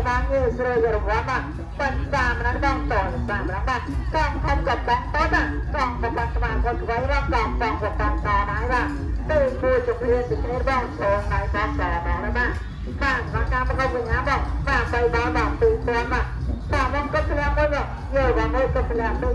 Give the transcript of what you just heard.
ហើយបានងាយស្រួលរង្វាន់បាទបានតាមนั้นបងតតាមนั้นបាទកងធំกับបងតបាទកងប្របាត់ស្មាគាត់ខ្វៃរកកងបងប្របាត់តដែរបាទពេលគួរជំរាបពីគ្នាបងឈងហើយបងតដល់ណាបាទបាទមកការប្រកបវិញ្ញាបងបាទបីបងបងពីរពាន់បាទបាទមកគិតធ្លាក់មួយយកយកមកគិតធ្លាក់ដូច